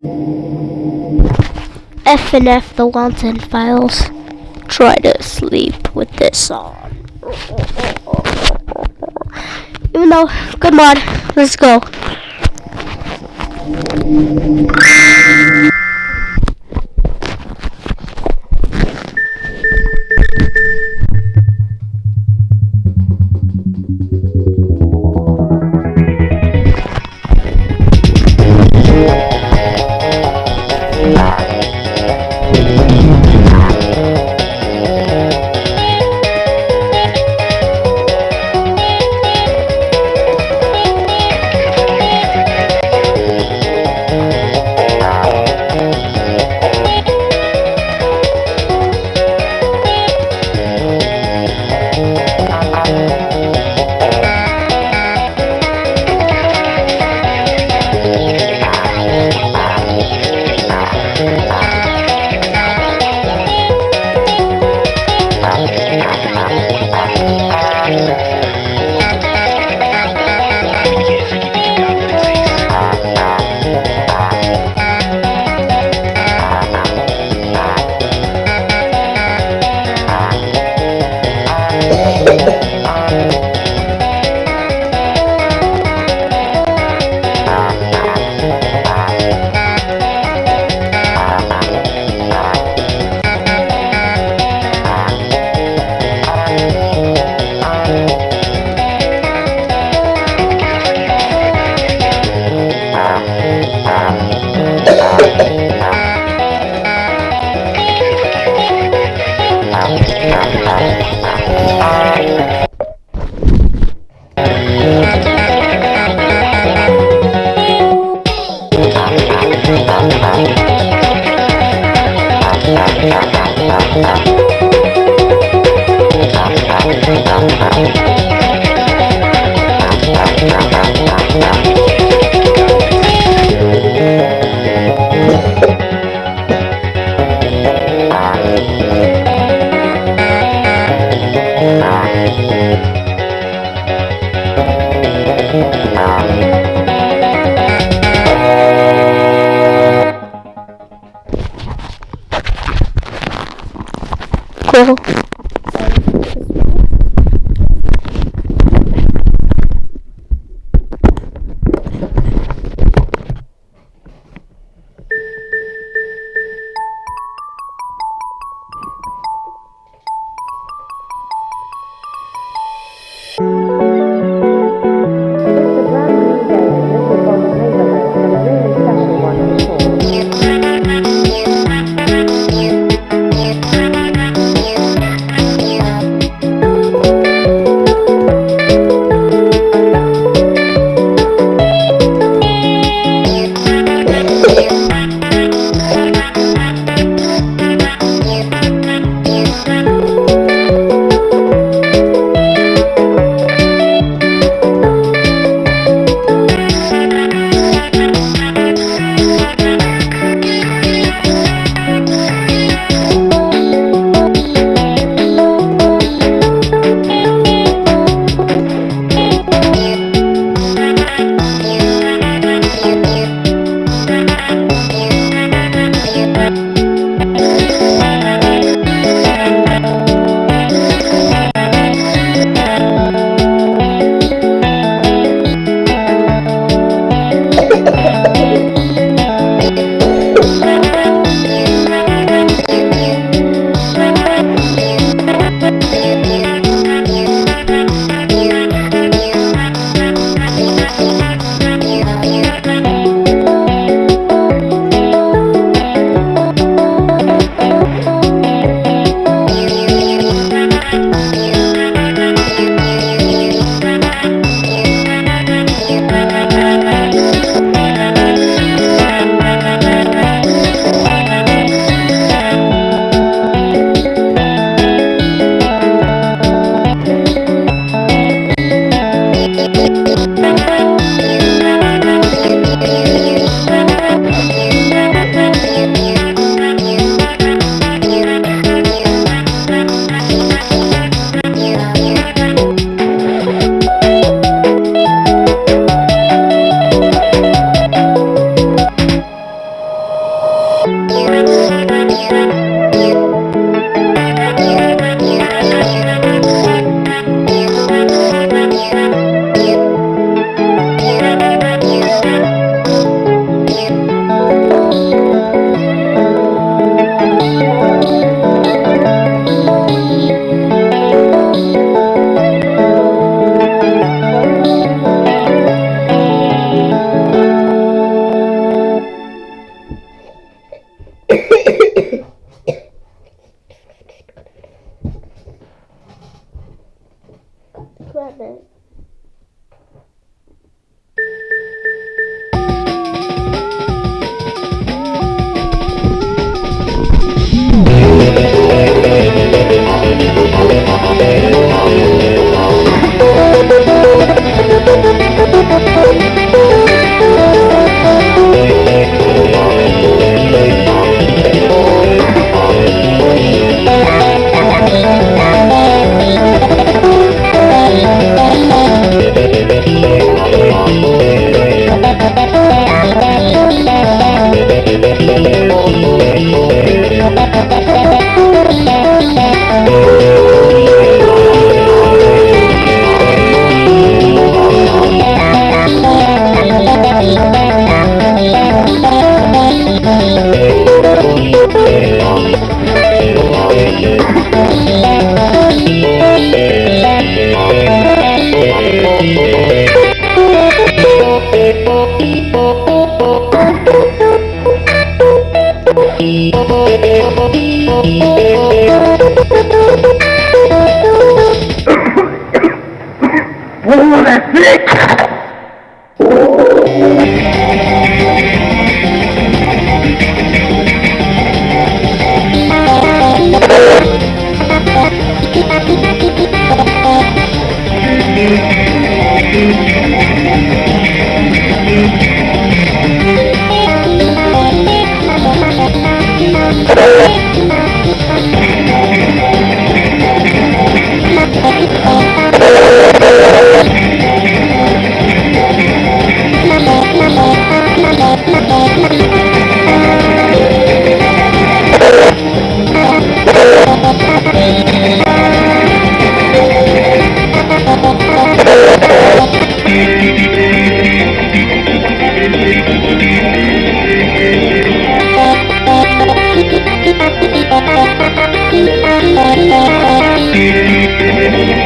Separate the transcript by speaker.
Speaker 1: F and F the Wanton Files. Try to sleep with this on. Even though, good mod. Let's go.
Speaker 2: Bye. We'll be right back.
Speaker 1: Cool. It's
Speaker 3: Oh,
Speaker 2: Thank you.